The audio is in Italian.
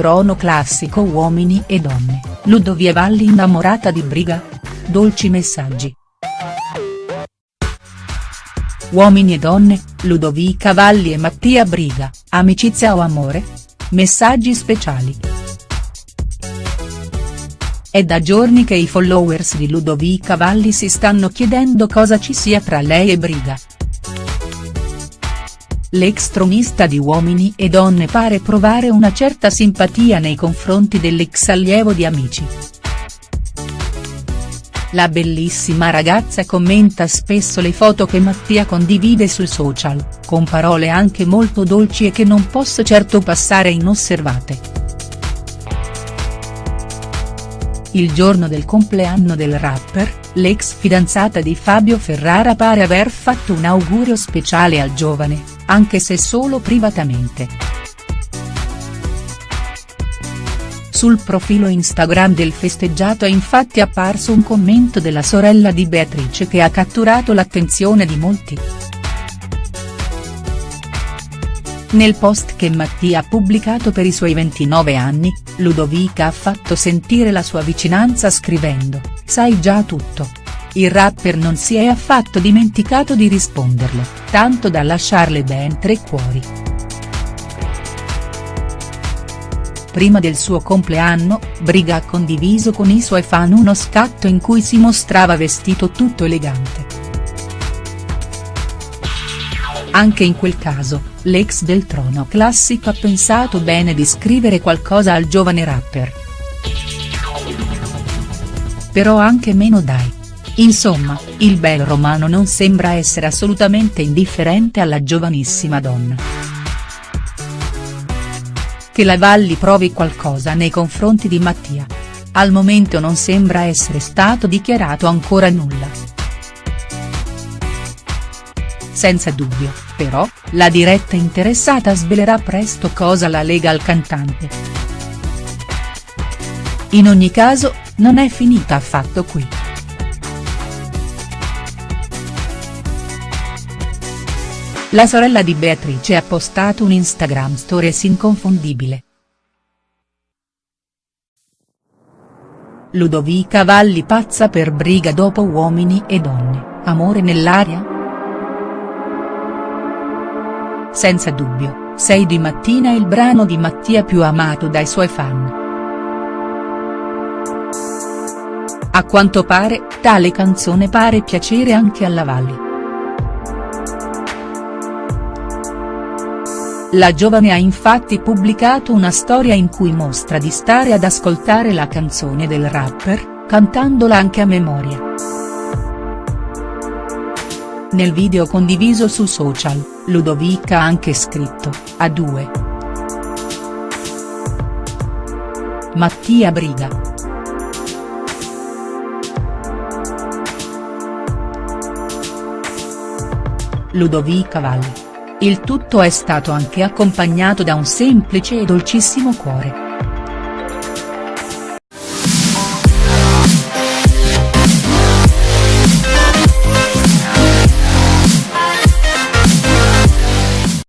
trono classico Uomini e donne, Ludovia Valli innamorata di Briga? Dolci messaggi. Uomini e donne, Ludovica Valli e Mattia Briga, amicizia o amore? Messaggi speciali. È da giorni che i followers di Ludovica Valli si stanno chiedendo cosa ci sia tra lei e Briga. L'ex tronista di Uomini e Donne pare provare una certa simpatia nei confronti dell'ex allievo di Amici. La bellissima ragazza commenta spesso le foto che Mattia condivide sui social, con parole anche molto dolci e che non posso certo passare inosservate. Il giorno del compleanno del rapper, l'ex fidanzata di Fabio Ferrara pare aver fatto un augurio speciale al giovane, anche se solo privatamente. Sul profilo Instagram del festeggiato è infatti apparso un commento della sorella di Beatrice che ha catturato l'attenzione di molti. Nel post che Mattia ha pubblicato per i suoi 29 anni, Ludovica ha fatto sentire la sua vicinanza scrivendo, sai già tutto. Il rapper non si è affatto dimenticato di risponderle, tanto da lasciarle ben tre cuori. Prima del suo compleanno, Briga ha condiviso con i suoi fan uno scatto in cui si mostrava vestito tutto elegante. Anche in quel caso, l'ex del trono classico ha pensato bene di scrivere qualcosa al giovane rapper. Però anche meno dai. Insomma, il bel romano non sembra essere assolutamente indifferente alla giovanissima donna. Che la Valli provi qualcosa nei confronti di Mattia. Al momento non sembra essere stato dichiarato ancora nulla. Senza dubbio, però, la diretta interessata svelerà presto cosa la lega al cantante. In ogni caso, non è finita affatto qui. La sorella di Beatrice ha postato un Instagram stories inconfondibile. Ludovica Valli pazza per briga dopo Uomini e Donne, amore nell'aria?. Senza dubbio, Sei di mattina il brano di Mattia più amato dai suoi fan. A quanto pare, tale canzone pare piacere anche alla Valli. La giovane ha infatti pubblicato una storia in cui mostra di stare ad ascoltare la canzone del rapper, cantandola anche a memoria. Nel video condiviso su social, Ludovica ha anche scritto, a due. Mattia Briga. Ludovica Valli. Il tutto è stato anche accompagnato da un semplice e dolcissimo cuore.